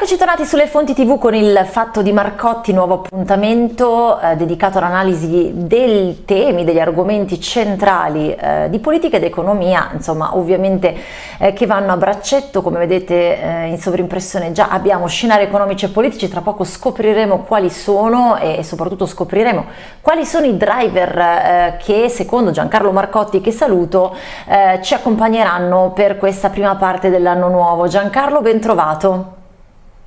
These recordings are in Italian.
Eccoci tornati sulle fonti tv con il fatto di Marcotti, nuovo appuntamento eh, dedicato all'analisi dei temi, degli argomenti centrali eh, di politica ed economia, insomma ovviamente eh, che vanno a braccetto, come vedete eh, in sovrimpressione già abbiamo scenari economici e politici, tra poco scopriremo quali sono e soprattutto scopriremo quali sono i driver eh, che secondo Giancarlo Marcotti, che saluto, eh, ci accompagneranno per questa prima parte dell'anno nuovo. Giancarlo, ben trovato.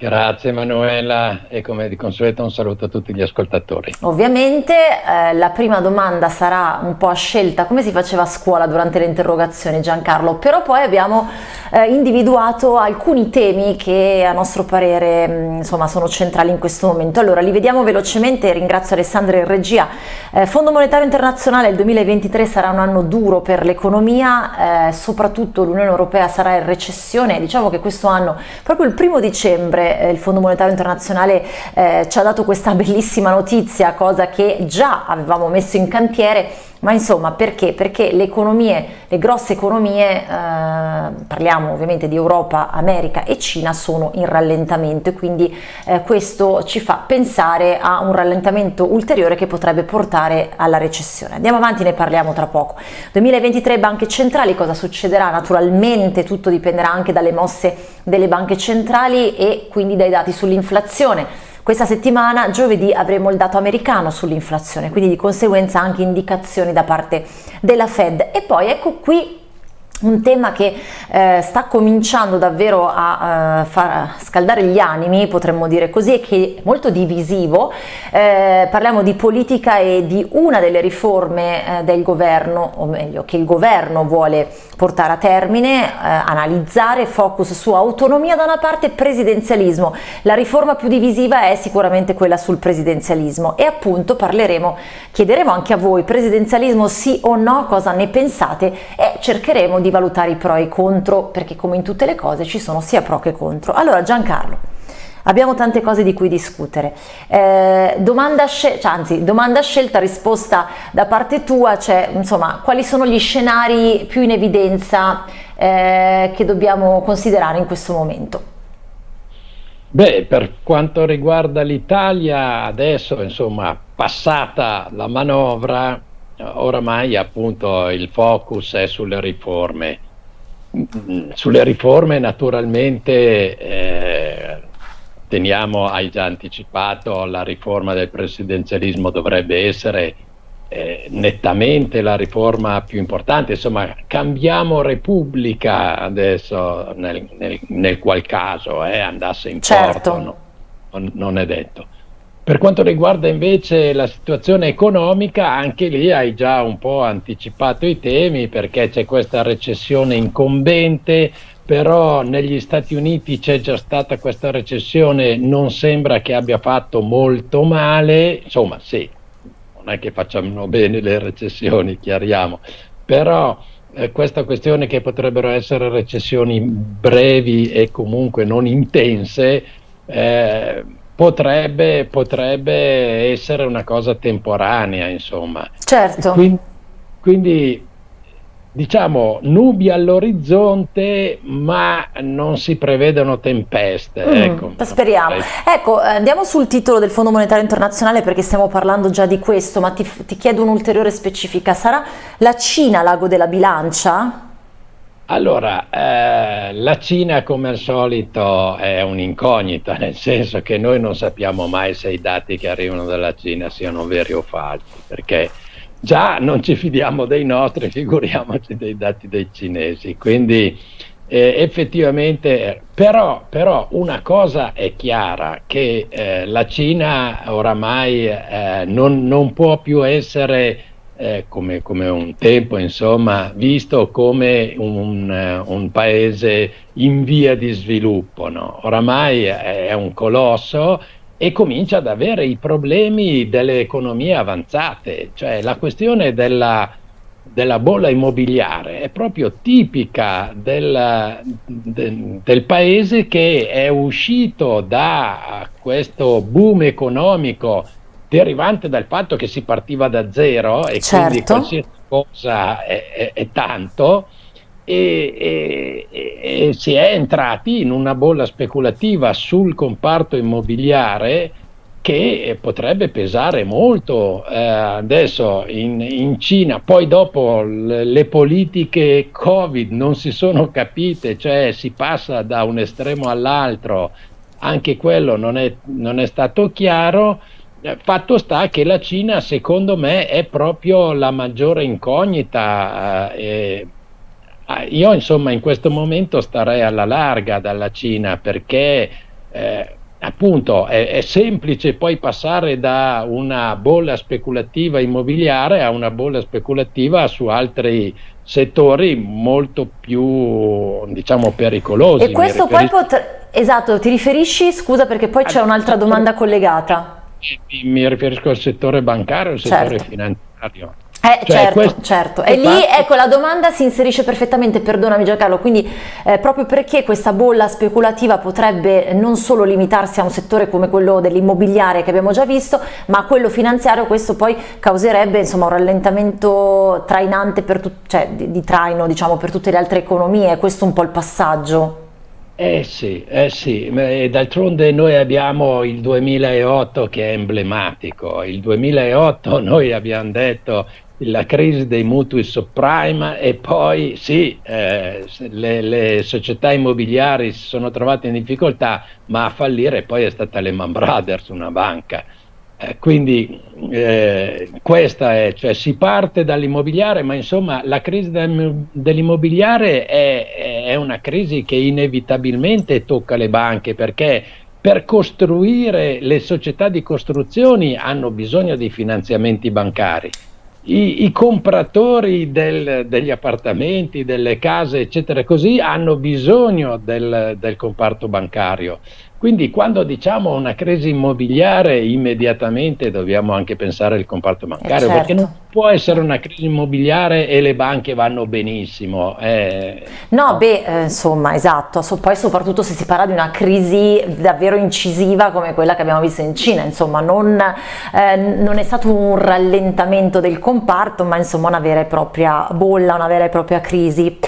Grazie Manuela e come di consueto un saluto a tutti gli ascoltatori. Ovviamente eh, la prima domanda sarà un po' a scelta come si faceva a scuola durante le interrogazioni Giancarlo, però poi abbiamo eh, individuato alcuni temi che a nostro parere mh, mm, insomma sono centrali in questo momento. Allora li vediamo velocemente, ringrazio Alessandro in regia. Eh, Fondo Monetario Internazionale il 2023 sarà un anno duro per l'economia, eh, soprattutto l'Unione Europea sarà in recessione, diciamo che questo anno proprio il primo dicembre eh, il Fondo Monetario Internazionale eh, ci ha dato questa bellissima notizia, cosa che già avevamo messo in cantiere, ma insomma perché? Perché le economie, le grosse economie, eh, parliamo ovviamente di Europa, America e Cina, sono in rallentamento e quindi eh, questo ci fa pensare a un rallentamento ulteriore che potrebbe portare alla recessione. Andiamo avanti, ne parliamo tra poco. 2023 banche centrali, cosa succederà? Naturalmente tutto dipenderà anche dalle mosse delle banche centrali e quindi dai dati sull'inflazione. Questa settimana, giovedì, avremo il dato americano sull'inflazione, quindi di conseguenza anche indicazioni da parte della Fed. E poi ecco qui un tema che eh, sta cominciando davvero a uh, far scaldare gli animi, potremmo dire così, e che è molto divisivo. Eh, parliamo di politica e di una delle riforme eh, del governo, o meglio, che il governo vuole portare a termine, eh, analizzare, focus su autonomia da una parte e presidenzialismo. La riforma più divisiva è sicuramente quella sul presidenzialismo e appunto parleremo, chiederemo anche a voi presidenzialismo sì o no, cosa ne pensate e cercheremo di valutare i pro e i contro perché come in tutte le cose ci sono sia pro che contro. Allora Giancarlo, abbiamo tante cose di cui discutere. Eh, domanda, cioè, anzi, domanda scelta, risposta da parte tua, cioè insomma quali sono gli scenari più in evidenza eh, che dobbiamo considerare in questo momento? Beh, per quanto riguarda l'Italia, adesso insomma passata la manovra, oramai appunto il focus è sulle riforme. Sulle riforme naturalmente eh, teniamo, hai già anticipato, la riforma del presidenzialismo dovrebbe essere eh, nettamente la riforma più importante, insomma cambiamo repubblica adesso nel, nel, nel qual caso eh, andasse in certo. porto, no, non, non è detto. Per quanto riguarda invece la situazione economica, anche lì hai già un po' anticipato i temi perché c'è questa recessione incombente, però negli Stati Uniti c'è già stata questa recessione, non sembra che abbia fatto molto male, insomma sì, non è che facciano bene le recessioni, chiariamo, però eh, questa questione che potrebbero essere recessioni brevi e comunque non intense, eh, potrebbe, potrebbe essere una cosa temporanea, insomma. Certo. Quindi, quindi diciamo nubi all'orizzonte ma non si prevedono tempeste mm, ecco. speriamo ecco andiamo sul titolo del Fondo Monetario Internazionale perché stiamo parlando già di questo ma ti, ti chiedo un'ulteriore specifica sarà la Cina l'ago della bilancia? Allora, eh, la Cina come al solito è un'incognita, nel senso che noi non sappiamo mai se i dati che arrivano dalla Cina siano veri o falsi, perché già non ci fidiamo dei nostri, figuriamoci dei dati dei cinesi. Quindi eh, effettivamente, però, però, una cosa è chiara, che eh, la Cina oramai eh, non, non può più essere eh, come, come, un tempo, insomma, visto come un, uh, un, paese in via di sviluppo. No? Oramai è un colosso e comincia ad avere i problemi delle economie avanzate, cioè la questione della, della bolla immobiliare è proprio tipica del, de, del paese che è uscito da questo boom economico derivante dal fatto che si partiva da zero e certo. quindi qualsiasi cosa è, è, è tanto, e, e, e, si è entrati in una bolla speculativa sul comparto immobiliare che potrebbe pesare molto eh, adesso in, in, Cina, poi dopo le, le, politiche Covid non si sono capite, cioè si passa da un estremo all'altro, anche quello non è, non è stato chiaro. Eh, fatto sta che la Cina, secondo me, è proprio la maggiore incognita. Eh, Ah, io insomma in questo momento starei alla larga dalla Cina perché eh, appunto è, è, semplice poi passare da una bolla speculativa immobiliare a una bolla speculativa su altri settori molto più diciamo pericolosi. E questo poi potre... esatto, ti riferisci, scusa perché poi c'è un'altra domanda collegata. Mi, riferisco al settore bancario e al certo. settore finanziario. Eh, cioè, certo, questo, certo. E lì ecco la domanda si inserisce perfettamente, perdonami Giancarlo, quindi eh, proprio perché questa bolla speculativa potrebbe non solo limitarsi a un settore come quello dell'immobiliare che abbiamo già visto, ma a quello finanziario questo poi causerebbe insomma un rallentamento trainante per cioè, di, di traino diciamo per tutte le altre economie, questo è un po' il passaggio. Eh sì, eh sì, d'altronde noi abbiamo il 2008 che è emblematico, il 2008 noi abbiamo detto la crisi dei mutui subprime e poi sì, eh, le, le, società immobiliari si sono trovate in difficoltà, ma a fallire poi è stata Lehman Brothers, una banca. Eh, quindi eh, questa è, cioè si parte dall'immobiliare, ma insomma la crisi dell'immobiliare è, è una crisi che inevitabilmente tocca le banche perché per costruire le società di costruzioni hanno bisogno di finanziamenti bancari i, i compratori del, degli appartamenti, delle case, eccetera, così, hanno bisogno del, del comparto bancario. Quindi quando diciamo una crisi immobiliare immediatamente dobbiamo anche pensare al comparto bancario, eh certo. perché non può essere una crisi immobiliare e le banche vanno benissimo. Eh, no, beh, eh, insomma, esatto, so, poi soprattutto se si parla di una crisi davvero incisiva come quella che abbiamo visto in Cina, insomma, non, eh, non è stato un rallentamento del comparto, ma insomma una vera e propria bolla, una vera e propria crisi.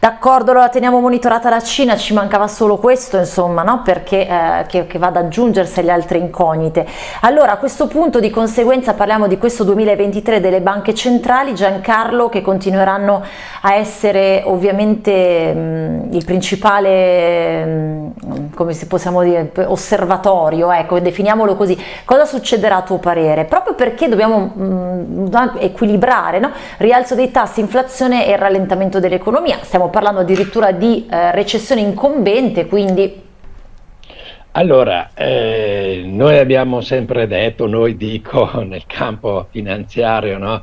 D'accordo, allora teniamo monitorata la Cina, ci mancava solo questo, insomma, no? perché eh, che, che va ad aggiungersi alle altre incognite. Allora, a questo punto di conseguenza parliamo di questo 2023 delle banche centrali, Giancarlo, che continueranno a essere ovviamente mh, il principale, mh, come si possiamo dire, osservatorio, ecco, definiamolo così. Cosa succederà a tuo parere? Proprio perché dobbiamo mh, equilibrare, no? rialzo dei tassi, inflazione e rallentamento dell'economia. Stiamo parlando addirittura di eh, recessione incombente, quindi... Allora, eh, noi abbiamo sempre detto, noi dico nel campo finanziario, no?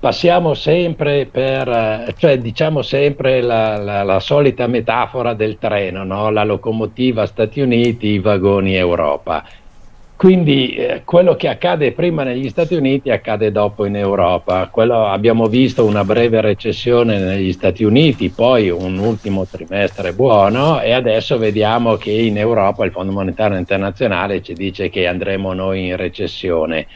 passiamo sempre per, eh, cioè diciamo sempre la, la, la solita metafora del treno, no? la locomotiva Stati Uniti, i vagoni Europa. Quindi eh, quello che accade prima negli Stati Uniti accade dopo in Europa. Quello, abbiamo visto una breve recessione negli Stati Uniti, poi un ultimo trimestre buono e adesso vediamo che in Europa il Fondo Monetario Internazionale ci dice che andremo noi in recessione.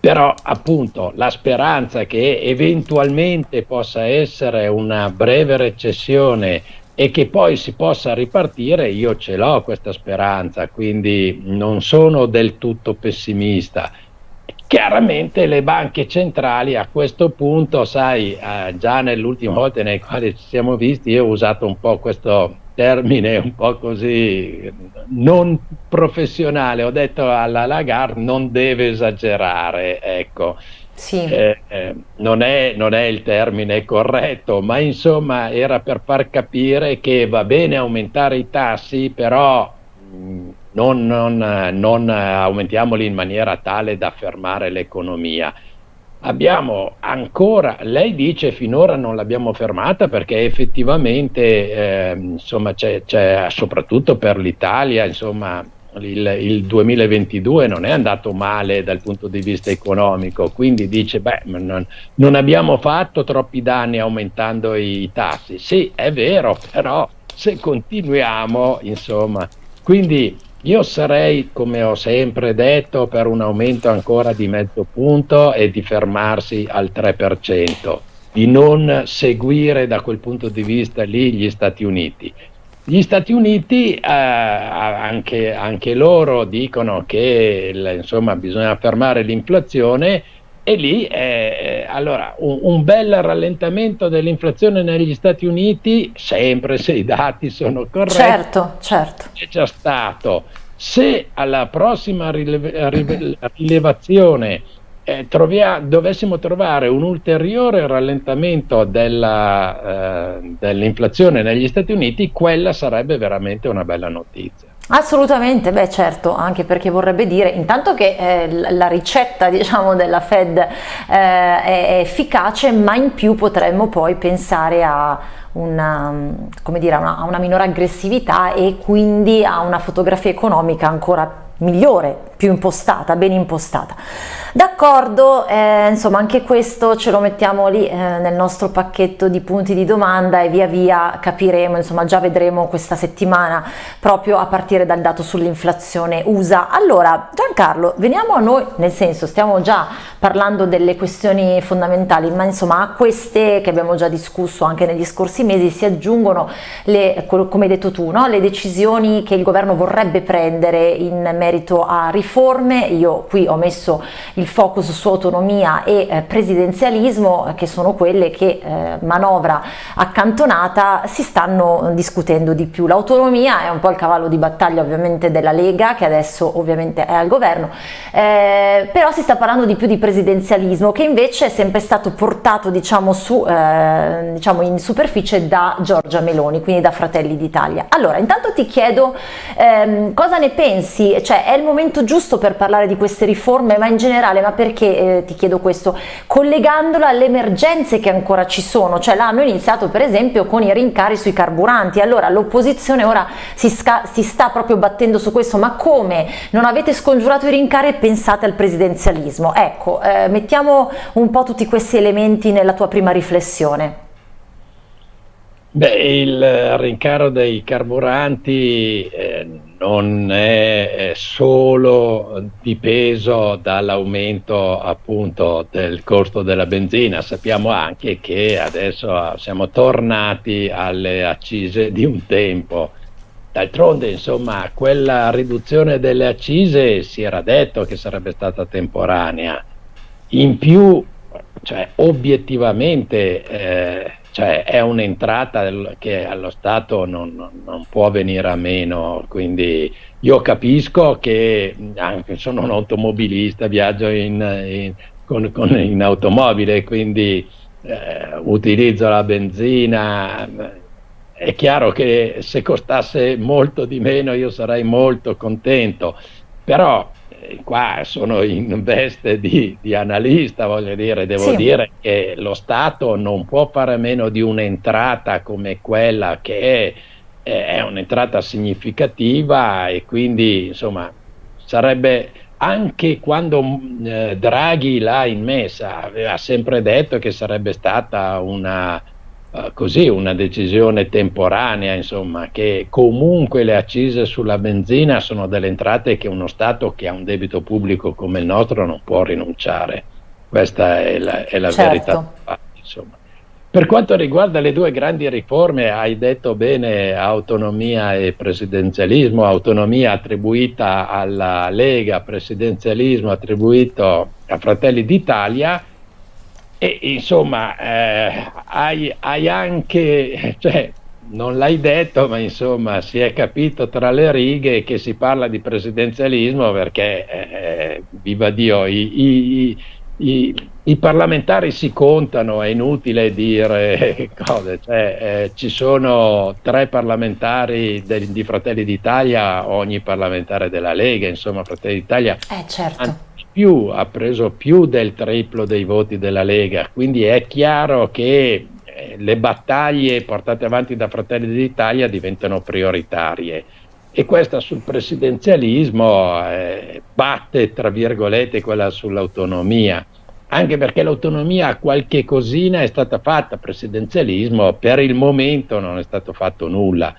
Però appunto la speranza che eventualmente possa essere una breve recessione e che poi si possa ripartire, io ce l'ho questa speranza, quindi non sono del tutto pessimista. Chiaramente le banche centrali a questo punto, sai, eh, già nell'ultima volta nei quali ci siamo visti, io ho usato un po' questo termine un po' così non professionale, ho detto alla Lagarde non deve esagerare, ecco. Sì. Eh, eh, non, è, non, è, il termine corretto, ma insomma era per far capire che va bene aumentare i tassi, però mh, non, non, non aumentiamoli in maniera tale da fermare l'economia. Abbiamo ancora, lei dice finora non l'abbiamo fermata perché effettivamente eh, insomma c'è, soprattutto per l'Italia insomma il, il, 2022 non è andato male dal punto di vista economico, quindi dice, beh, non, non abbiamo fatto troppi danni aumentando i, tassi. Sì, è vero, però se continuiamo, insomma, quindi io sarei, come ho sempre detto, per un aumento ancora di mezzo punto e di fermarsi al 3%. di non seguire da quel punto di vista lì gli Stati Uniti. Gli Stati Uniti eh, anche, anche, loro dicono che insomma, bisogna fermare l'inflazione e lì eh, allora un, un, bel rallentamento dell'inflazione negli Stati Uniti, sempre se i dati sono corretti, certo, certo. c'è già stato. Se alla prossima rileve, rilevazione eh, trovia, dovessimo trovare un ulteriore rallentamento della, eh, dell'inflazione negli Stati Uniti, quella sarebbe veramente una bella notizia. Assolutamente, beh certo, anche perché vorrebbe dire intanto che eh, la ricetta diciamo, della Fed eh, è efficace, ma in più potremmo poi pensare a una, dire, una, una minore aggressività e quindi a una fotografia economica ancora migliore, più impostata, ben impostata. D'accordo, eh, insomma anche questo ce lo mettiamo lì eh, nel nostro pacchetto di punti di domanda e via via capiremo, insomma già vedremo questa settimana proprio a partire dal dato sull'inflazione USA. Allora Giancarlo, veniamo a noi, nel senso stiamo già parlando delle questioni fondamentali, ma insomma a queste che abbiamo già discusso anche negli scorsi mesi si aggiungono le, come hai detto tu, no? le decisioni che il governo vorrebbe prendere in merito a riforme, io qui ho messo il focus su autonomia e eh, presidenzialismo che sono quelle che eh, manovra accantonata si stanno discutendo di più. L'autonomia è un po' il cavallo di battaglia ovviamente della Lega che adesso ovviamente è al governo, eh, però si sta parlando di più di presidenzialismo che invece è sempre stato portato diciamo, su, eh, diciamo in superficie da Giorgia Meloni, quindi da Fratelli d'Italia. Allora intanto ti chiedo ehm, cosa ne pensi, cioè è il momento giusto per parlare di queste riforme ma in generale ma perché eh, ti chiedo questo? Collegandolo alle emergenze che ancora ci sono, cioè l'hanno iniziato per esempio con i rincari sui carburanti, allora l'opposizione ora si, si, sta proprio battendo su questo, ma come? Non avete scongiurato i rincari e pensate al presidenzialismo? Ecco, eh, mettiamo un po' tutti questi elementi nella tua prima riflessione. Beh, il rincaro dei carburanti eh, non è solo dipeso dall'aumento appunto del costo della benzina, sappiamo anche che adesso siamo tornati alle accise di un tempo. D'altronde, insomma, quella riduzione delle accise si era detto che sarebbe stata temporanea. In più, cioè, obiettivamente eh, cioè è un'entrata che allo Stato non, non, può venire a meno, quindi io capisco che anche sono un automobilista, viaggio in, in, con, con, in automobile, quindi eh, utilizzo la benzina, è chiaro che se costasse molto di meno io sarei molto contento, però qua sono in veste di, di analista, voglio dire, devo sì. dire che lo Stato non può fare meno di un'entrata come quella che è, è un'entrata significativa e quindi insomma sarebbe anche quando eh, Draghi l'ha immessa aveva sempre detto che sarebbe stata una eh, così una decisione temporanea, insomma, che comunque le accise sulla benzina sono delle entrate che uno Stato che ha un debito pubblico come il nostro non può rinunciare. Questa è la, è la certo. verità. Insomma. Per quanto riguarda le due grandi riforme, hai detto bene autonomia e presidenzialismo, autonomia attribuita alla Lega, presidenzialismo attribuito a Fratelli d'Italia e insomma, eh, hai, hai, anche, cioè, non l'hai detto, ma insomma si è capito tra le righe che si parla di presidenzialismo perché, eh, viva Dio, i, i, i, i, parlamentari si contano, è inutile dire cose, cioè, eh, ci sono tre parlamentari del, di Fratelli d'Italia, ogni parlamentare della Lega, insomma Fratelli d'Italia. Eh certo più, ha preso più del triplo dei voti della Lega, quindi è chiaro che eh, le battaglie portate avanti da Fratelli d'Italia diventano prioritarie. E questa sul presidenzialismo eh, batte tra virgolette quella sull'autonomia. Anche perché l'autonomia qualche cosina è stata fatta, presidenzialismo per il momento non è stato fatto nulla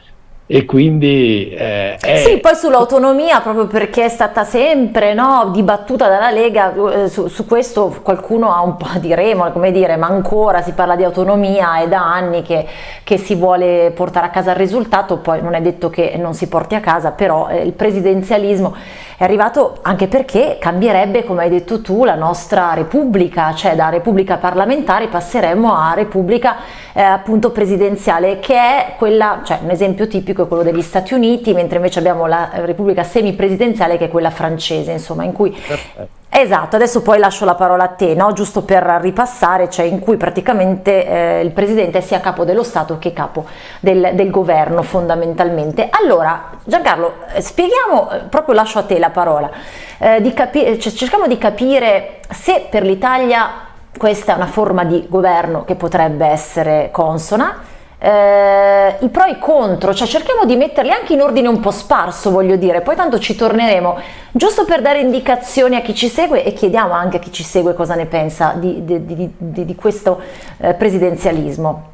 e quindi eh, è... sì poi sull'autonomia proprio perché è stata sempre no, dibattuta dalla Lega eh, su, su, questo qualcuno ha un po' di remore come dire ma ancora si parla di autonomia è da anni che, che, si vuole portare a casa il risultato poi non è detto che non si porti a casa però eh, il presidenzialismo è arrivato anche perché cambierebbe come hai detto tu la nostra repubblica cioè da repubblica parlamentare passeremmo a repubblica eh, appunto presidenziale che è quella cioè un esempio tipico è quello degli Stati Uniti, mentre invece abbiamo la Repubblica semipresidenziale che è quella francese, insomma, in cui... Perfetto. Esatto, adesso poi lascio la parola a te, no? giusto per ripassare, cioè in cui praticamente eh, il Presidente è sia capo dello Stato che capo del, del governo fondamentalmente. Allora, Giancarlo, eh, spieghiamo, eh, proprio lascio a te la parola, eh, di cioè, cerchiamo di capire se per l'Italia questa è una forma di governo che potrebbe essere consona, eh, i pro e i contro, cioè cerchiamo di metterli anche in ordine un po' sparso, voglio dire, poi tanto ci torneremo, giusto per dare indicazioni a chi ci segue e chiediamo anche a chi ci segue cosa ne pensa di, di, di, di questo eh, presidenzialismo.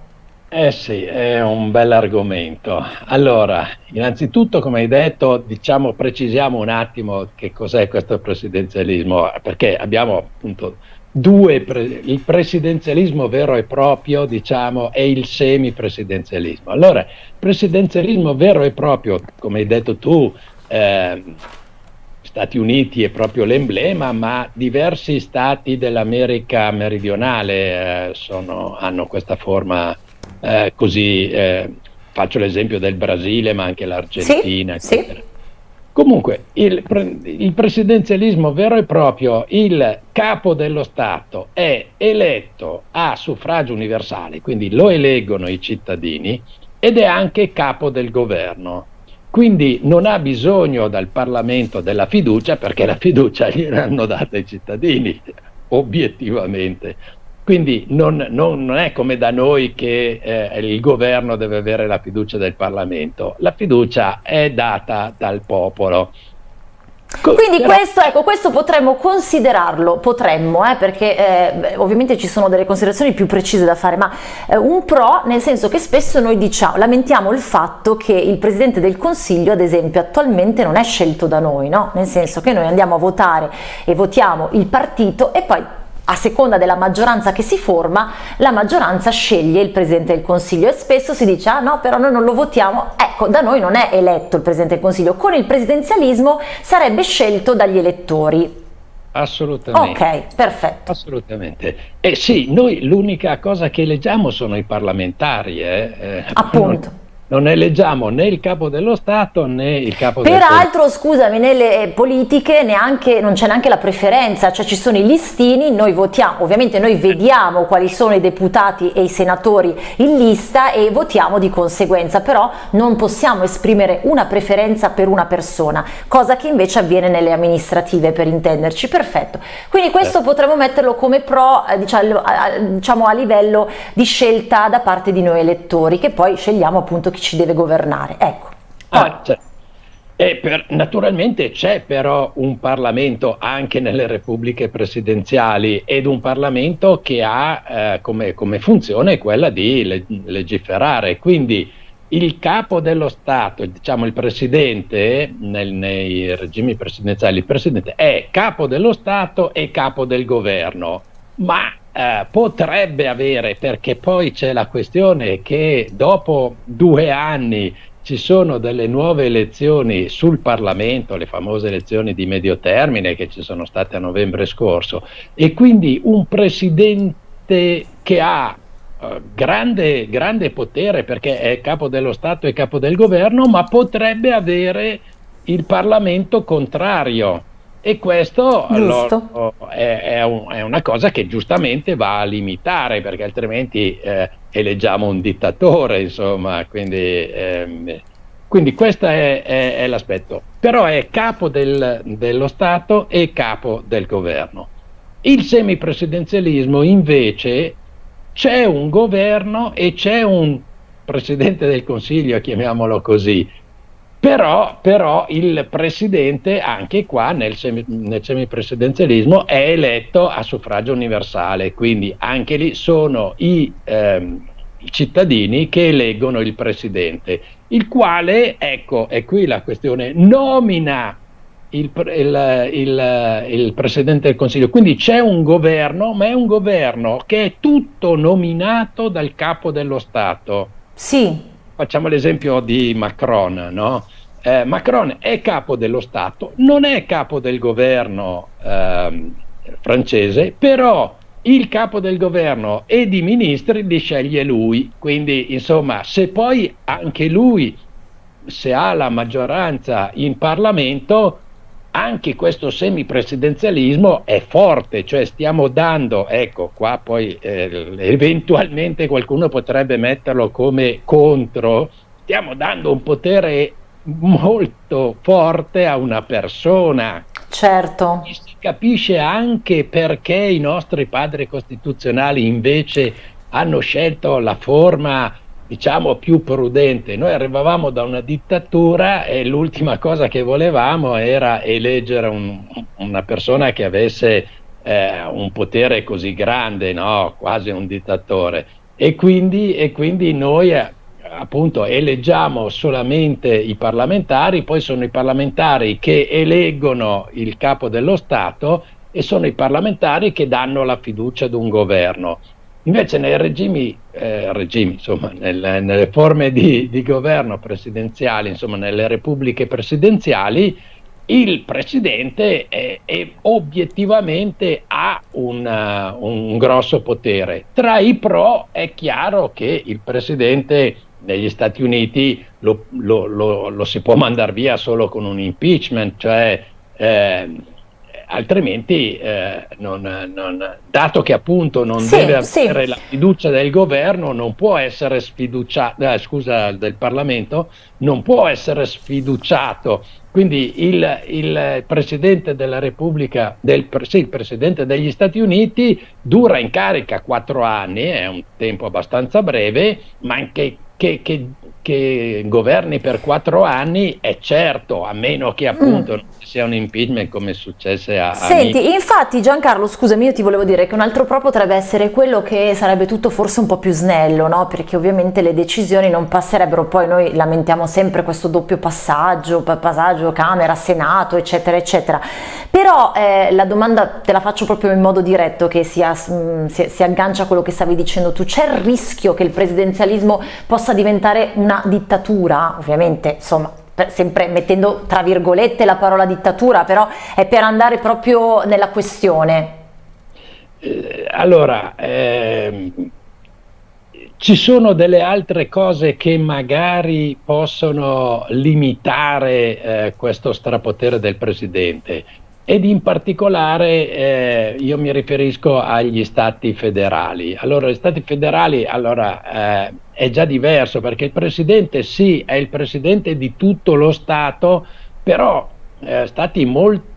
Eh sì, è un bel argomento. Allora, innanzitutto, come hai detto, diciamo, precisiamo un attimo che cos'è questo presidenzialismo, perché abbiamo appunto Due, il presidenzialismo vero e proprio, diciamo, e il semipresidenzialismo. Allora, presidenzialismo vero e proprio, come hai detto tu, eh, Stati Uniti è proprio l'emblema, ma diversi stati dell'America meridionale eh, sono, hanno questa forma eh, così. Eh, faccio l'esempio del Brasile, ma anche l'Argentina, sì, eccetera. Sì. Comunque, il, il, presidenzialismo vero e proprio, il capo dello Stato è eletto a suffragio universale, quindi lo eleggono i cittadini, ed è anche capo del governo. Quindi non ha bisogno dal Parlamento della fiducia perché la fiducia gliel'hanno data i cittadini, obiettivamente. Quindi non, non, non, è come da noi che eh, il governo deve avere la fiducia del Parlamento, la fiducia è data dal popolo. Quindi questo, ecco, questo potremmo considerarlo, potremmo, eh, perché eh, ovviamente ci sono delle considerazioni più precise da fare, ma eh, un pro nel senso che spesso noi diciamo, lamentiamo il fatto che il Presidente del Consiglio, ad esempio, attualmente non è scelto da noi, no? nel senso che noi andiamo a votare e votiamo il partito e poi a seconda della maggioranza che si forma, la maggioranza sceglie il Presidente del Consiglio e spesso si dice ah no però noi non lo votiamo, ecco da noi non è eletto il Presidente del Consiglio, con il presidenzialismo sarebbe scelto dagli elettori. Assolutamente. Ok, perfetto. Assolutamente. Eh sì, noi l'unica cosa che eleggiamo sono i parlamentari. Eh? Eh, Appunto non eleggiamo né il capo dello Stato né il capo Peraltro, del Peraltro, scusami, nelle politiche neanche, non c'è neanche la preferenza, cioè ci sono i listini, noi votiamo, ovviamente noi vediamo quali sono i deputati e i senatori in lista e votiamo di conseguenza, però non possiamo esprimere una preferenza per una persona, cosa che invece avviene nelle amministrative per intenderci, perfetto. Quindi questo eh. potremmo metterlo come pro, eh, diciamo a livello di scelta da parte di noi elettori, che poi scegliamo appunto chi ci deve governare. Ecco. Ah, per, naturalmente c'è però un Parlamento anche nelle repubbliche presidenziali ed un Parlamento che ha eh, come, come, funzione quella di leg legiferare. Quindi il capo dello Stato, diciamo il Presidente, nel, nei regimi presidenziali, il Presidente è capo dello Stato e capo del governo, ma eh, potrebbe avere, perché poi c'è la questione che dopo due anni ci sono delle nuove elezioni sul Parlamento, le famose elezioni di medio termine che ci sono state a novembre scorso, e quindi un presidente che ha uh, grande, grande potere perché è capo dello Stato e capo del governo, ma potrebbe avere il Parlamento contrario e questo allora, è, è, un, è, una cosa che giustamente va a limitare perché altrimenti eh, eleggiamo un dittatore, insomma, quindi, ehm, quindi questo è, è, l'aspetto. Però è capo del, dello Stato e capo del governo. Il semipresidenzialismo invece c'è un governo e c'è un presidente del Consiglio, chiamiamolo così, però, però, il presidente, anche qua nel, semi, nel, semipresidenzialismo, è eletto a suffragio universale, quindi anche lì sono i, ehm, cittadini che eleggono il presidente, il quale, ecco, è qui la questione, nomina il, il, il, il, Presidente del Consiglio. Quindi c'è un governo, ma è un governo che è tutto nominato dal capo dello Stato. Sì. Facciamo l'esempio di Macron, no? Eh, Macron è capo dello Stato, non è capo del governo eh, francese, però il capo del governo e di ministri li sceglie lui. Quindi, insomma, se poi anche lui, se ha la maggioranza in Parlamento, anche questo semipresidenzialismo è forte, cioè stiamo dando, ecco qua poi eh, eventualmente qualcuno potrebbe metterlo come contro, stiamo dando un potere molto forte a una persona. Certo. E si capisce anche perché i nostri padri costituzionali invece hanno scelto la forma diciamo più prudente. Noi arrivavamo da una dittatura e l'ultima cosa che volevamo era eleggere un, una persona che avesse eh, un potere così grande, no? quasi un dittatore. E quindi, e quindi noi eh, appunto eleggiamo solamente i parlamentari, poi sono i parlamentari che eleggono il capo dello Stato e sono i parlamentari che danno la fiducia ad un governo. Invece nei regimi, eh, regimi insomma, nelle, nelle forme di, di, governo presidenziali, insomma, nelle repubbliche presidenziali, il presidente è, è obiettivamente ha un, uh, un, grosso potere. Tra i pro è chiaro che il presidente negli Stati Uniti lo, lo, lo, lo si può mandare via solo con un impeachment, cioè eh, altrimenti, eh, non, non, dato che appunto non sì, deve avere sì. la fiducia del governo, non può essere sfiduciato, eh, scusa, del Parlamento, non può essere sfiduciato. Quindi il, il Presidente della Repubblica, del, sì, il Presidente degli Stati Uniti dura in carica quattro anni, è un tempo abbastanza breve, ma anche che, che che governi per quattro anni è certo, a meno che appunto mm. Sia un impeachment come è successo a... Senti, a infatti Giancarlo, scusami, io ti volevo dire che un altro pro potrebbe essere quello che sarebbe tutto forse un po' più snello, no? Perché ovviamente le decisioni non passerebbero, poi noi lamentiamo sempre questo doppio passaggio, passaggio Camera, Senato, eccetera, eccetera. Però eh, la domanda te la faccio proprio in modo diretto che si, mm, si, si aggancia a quello che stavi dicendo tu. C'è il rischio che il presidenzialismo possa diventare una dittatura, ovviamente insomma sempre mettendo tra virgolette la parola dittatura, però è per andare proprio nella questione. Eh, allora, ehm, ci sono delle altre cose che magari possono limitare eh, questo strapotere del Presidente ed in particolare eh, io mi riferisco agli stati federali. Allora, gli stati federali allora, eh, è già diverso perché il presidente sì, è il presidente di tutto lo Stato, però eh, stati molto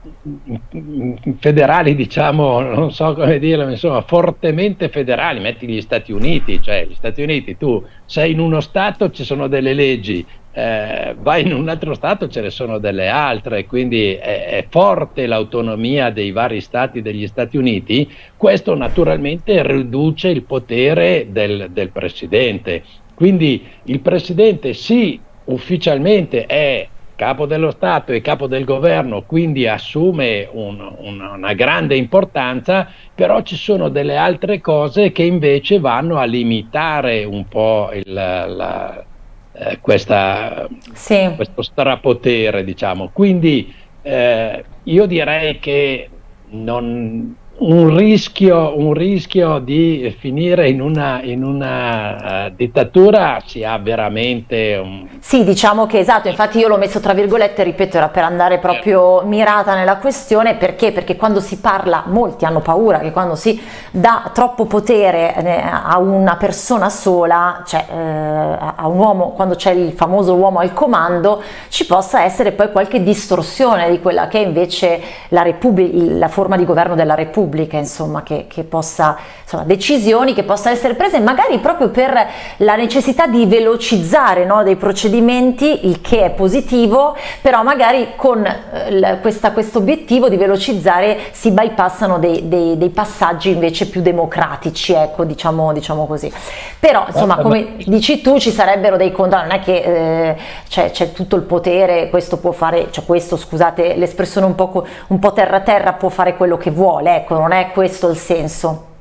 federali, diciamo, non so come dirlo, insomma, fortemente federali, metti gli Stati Uniti, cioè gli Stati Uniti, tu sei in uno Stato, ci sono delle leggi, eh, vai in un altro Stato, ce ne sono delle altre, quindi è, è forte l'autonomia dei vari Stati degli Stati Uniti, questo naturalmente riduce il potere del, del Presidente. Quindi il Presidente sì, ufficialmente è capo dello Stato e capo del governo, quindi assume un, un, una grande importanza, però ci sono delle altre cose che invece vanno a limitare un po' il, la, eh, questa, sì. questo strapotere, diciamo. Quindi eh, io direi che non, un rischio, un rischio, di finire in una, in una uh, dittatura si ha veramente un... Sì, diciamo che esatto, infatti io l'ho messo tra virgolette, ripeto, era per andare proprio mirata nella questione, perché? Perché quando si parla, molti hanno paura che quando si dà troppo potere eh, a una persona sola, cioè eh, a un uomo, quando c'è il famoso uomo al comando, ci possa essere poi qualche distorsione di quella che è invece la, la forma di governo della Repubblica Repubblica, insomma, che, che possa, insomma, decisioni che possano essere prese magari proprio per la necessità di velocizzare no, dei procedimenti, il che è positivo, però magari con eh, questo obiettivo di velocizzare si bypassano dei, dei, dei, passaggi invece più democratici, ecco, diciamo, diciamo così. Però, insomma, come dici tu, ci sarebbero dei contro, non è che eh, c'è tutto il potere, questo può fare, cioè questo, scusate l'espressione un po', un po' terra terra, può fare quello che vuole, ecco, non è questo il senso.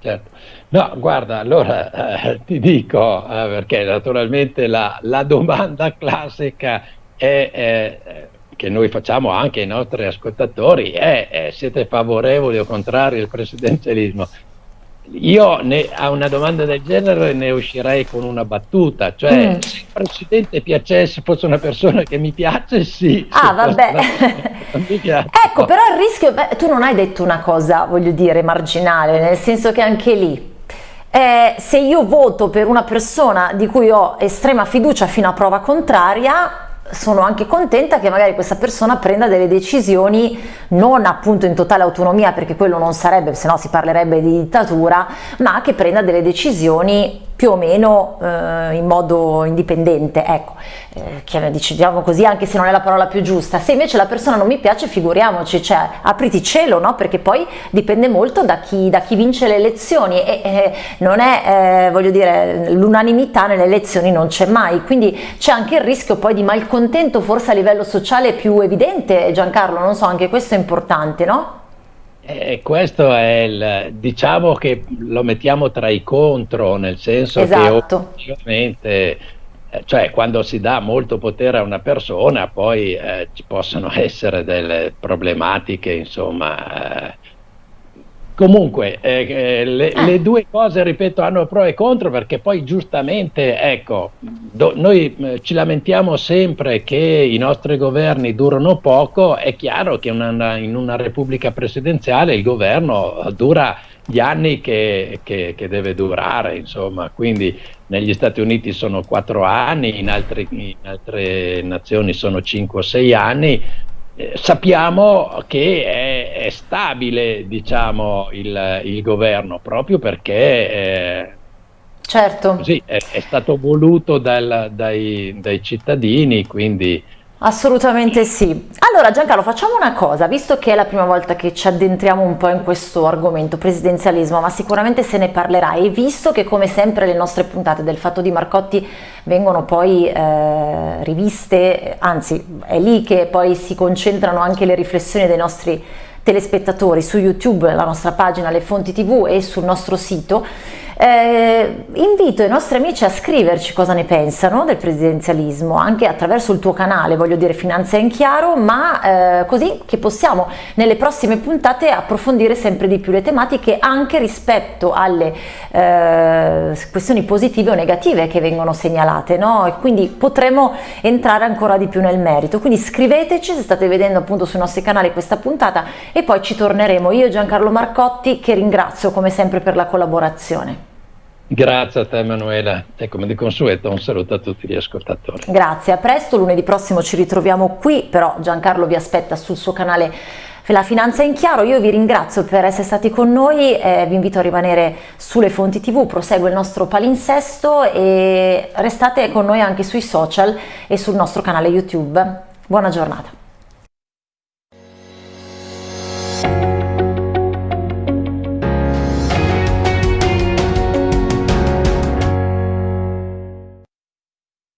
Certo. No, guarda, allora eh, ti dico, eh, perché naturalmente la, la domanda classica è, eh, che noi facciamo anche ai nostri ascoltatori è siete favorevoli o contrari al presidenzialismo? Io ne, a una domanda del genere ne uscirei con una battuta, cioè mm. se il presidente piacesse, fosse una persona che mi piace, sì. Ah, vabbè. ecco, però il rischio, beh, tu non hai detto una cosa, voglio dire, marginale, nel senso che anche lì, eh, se io voto per una persona di cui ho estrema fiducia fino a prova contraria, sono anche contenta che magari questa persona prenda delle decisioni non appunto in totale autonomia perché quello non sarebbe, se no si parlerebbe di dittatura, ma che prenda delle decisioni più o meno eh, in modo indipendente, ecco, eh, diciamo così anche se non è la parola più giusta, se invece la persona non mi piace figuriamoci, cioè apriti cielo, no? perché poi dipende molto da chi, da chi vince le elezioni e eh, non è, eh, voglio dire, l'unanimità nelle elezioni non c'è mai, quindi c'è anche il rischio poi di malcontento forse a livello sociale più evidente, Giancarlo, non so, anche questo è importante, no? E questo è il, diciamo che lo mettiamo tra i contro, nel senso esatto. che ovviamente, eh, cioè quando si dà molto potere a una persona, poi eh, ci possono essere delle problematiche, insomma, eh, Comunque, eh, eh, le, le, ah. due cose, ripeto, hanno pro e contro perché poi giustamente, ecco, do, noi eh, ci lamentiamo sempre che i nostri governi durano poco, è chiaro che una, in una repubblica presidenziale il governo dura gli anni che, che, che, deve durare, insomma, quindi negli Stati Uniti sono quattro anni, in, altri, in altre nazioni sono cinque o sei anni, eh, sappiamo che è, è stabile diciamo, il, il, governo proprio perché eh, certo. così, è, è, stato voluto dal, dai, dai cittadini, quindi Assolutamente sì. Allora Giancarlo facciamo una cosa, visto che è la prima volta che ci addentriamo un po' in questo argomento presidenzialismo, ma sicuramente se ne parlerà. E visto che come sempre le nostre puntate del Fatto di Marcotti vengono poi eh, riviste, anzi è lì che poi si concentrano anche le riflessioni dei nostri telespettatori. Su YouTube, la nostra pagina Le Fonti TV e sul nostro sito, eh, invito i nostri amici a scriverci cosa ne pensano del presidenzialismo, anche attraverso il tuo canale, voglio dire Finanza in Chiaro, ma eh, così che possiamo nelle prossime puntate approfondire sempre di più le tematiche anche rispetto alle eh, questioni positive o negative che vengono segnalate, no? E quindi potremo entrare ancora di più nel merito. Quindi scriveteci se state vedendo appunto sui nostri canali questa puntata e poi ci torneremo. Io Giancarlo Marcotti che ringrazio come sempre per la collaborazione. Grazie a te Emanuela e come di consueto un saluto a tutti gli ascoltatori. Grazie, a presto, lunedì prossimo ci ritroviamo qui, però Giancarlo vi aspetta sul suo canale La Finanza in Chiaro, io vi ringrazio per essere stati con noi, eh, vi invito a rimanere sulle fonti tv, prosegue il nostro palinsesto e restate con noi anche sui social e sul nostro canale YouTube. Buona giornata.